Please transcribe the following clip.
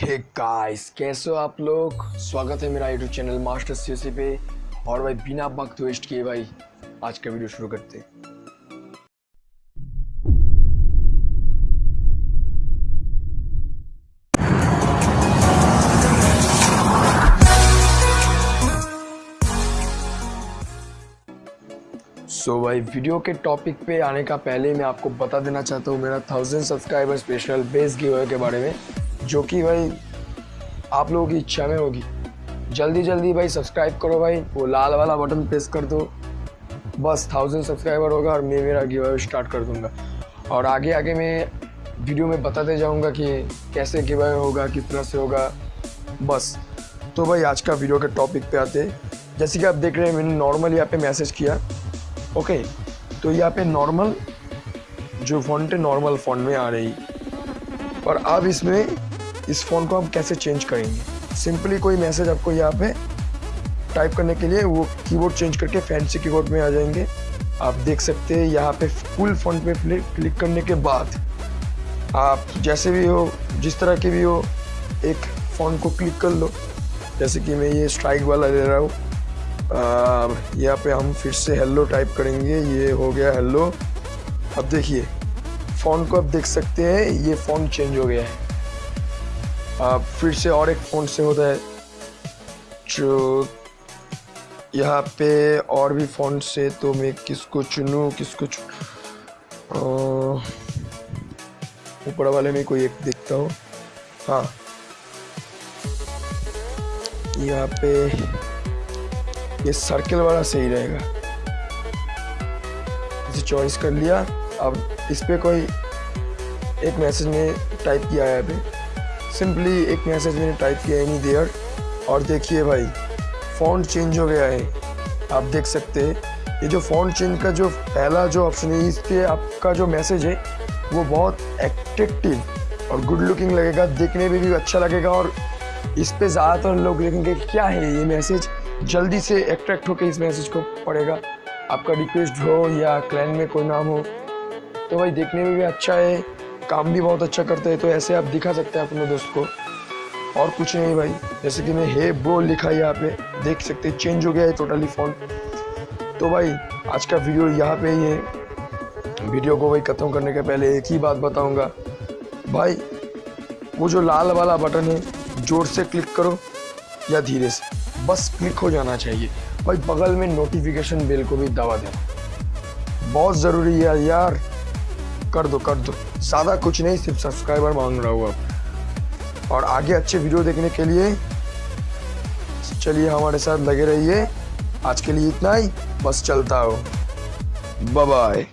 Hey guys कैसे हो आप लोग? स्वागत है मेरा यूट्यूब चैनल मास्टर सी पे। और भाई बिना वक्त वेस्ट किए भाई आज का वीडियो शुरू करते सो so, भाई वीडियो के टॉपिक पे आने का पहले मैं आपको बता देना चाहता हूँ मेरा थाउज़ेंड सब्सक्राइबर स्पेशल बेस गिव के बारे में। जो कि भाई आप लोगों की इच्छा में होगी। जल्दी जल्दी भाई सब्सक्राइब करो भाई। वो लाल वाला बटन प्रेस कर दो। बस थाउज़ेंड सब्सक्राइबर होगा और मैं मेरा गिव स्टार्ट कर दूँगा। और आगे आगे मैं वीडियो में बताते जाऊँगा कि कैसे गिव होगा किस तरह से होगा। बस। तो भाई आज का वीडियो के टॉपिक पे आते जैसे कि आप देख रहे हैं, मैंने नॉर्मल यहाँ पे मैसेज किया। ओके तो यहाँ पे नॉर्मल जो फॉन्ट है नॉर्मल फॉन्ट में आ रही। और अब इसमें इस फ़ोन को हम कैसे चेंज करेंगे? सिंपली कोई मैसेज आपको यहाँ पे टाइप करने के लिए वो कीबोर्ड चेंज करके फैंसी कीबोर्ड में आ जाएँगे। आप देख सकते हैं यहाँ पे फुल फॉन्ट पे क्लिक करने के बाद आप जैसे भी हो, जिस तरह के भी हो, एक फ़ोन को क्लिक कर लो। जैसे कि मैं ये स्ट्राइक वाला ले रहा हूँ। यहाँ पे हम फिर से हेलो टाइप करेंगे। ये हो गया हेलो। अब देखिए, फ़ोन को आप देख सकते हैं, ये फ़ोन चेंज हो गया है। फिर से और एक फ़ोन से होता है, जो यहाँ पे और भी फ़ोन से तो मैं किसको चुनूँ, किसको ऊपर वाले में कोई एक देखता हूँ। हाँ। यहाँ पे ये सर्कल वाला सही रहेगा। इसे चॉइस कर लिया। अब इस पर कोई एक मैसेज में टाइप किया है पे। सिंपली एक मैसेज मैंने टाइप किया एनी देयर और देखिए भाई फ़ॉन्ट चेंज हो गया है। आप देख सकते हैं, ये जो फ़ॉन्ट चेंज का जो पहला जो ऑप्शन है इस पर आपका जो मैसेज है, वो बहुत एट्रेक्टिव और गुड लुकिंग लगेगा, देखने में भी अच्छा लगेगा और इस पर ज़्यादातर लोग लिखेंगे क्या है ये मैसेज जल्दी से अट्रैक्ट होकर इस मैसेज को पढ़ेगा। आपका रिक्वेस्ट हो या क्लैन में कोई नाम हो तो भाई देखने में भी अच्छा है। काम भी बहुत अच्छा करते हैं तो ऐसे आप दिखा सकते हैं अपने दोस्त को। और कुछ नहीं भाई, जैसे कि मैं, हे ब्रो, लिखा है यहाँ पे देख सकते हैं चेंज हो गया है टोटली फ़ोन तो भाई, आज का वीडियो यहाँ पे ही है। वीडियो को भाई ख़त्म करने के पहले एक ही बात बताऊँगा। भाई, वो जो लाल वाला बटन है, ज़ोर से क्लिक करो या धीरे से, बस क्लिक हो जाना चाहिए। भाई, बगल में नोटिफिकेशन बेल को भी दबा देना। बहुत ज़रूरी है यार। कर दो कर दो। ज़्यादा कुछ नहीं, सिर्फ़ सब्सक्राइबर मांग रहा हूँ अब। और आगे अच्छे वीडियो देखने के लिए, चलिए हमारे साथ लगे रहिए। आज के लिए इतना ही, बस चलता हो। बाय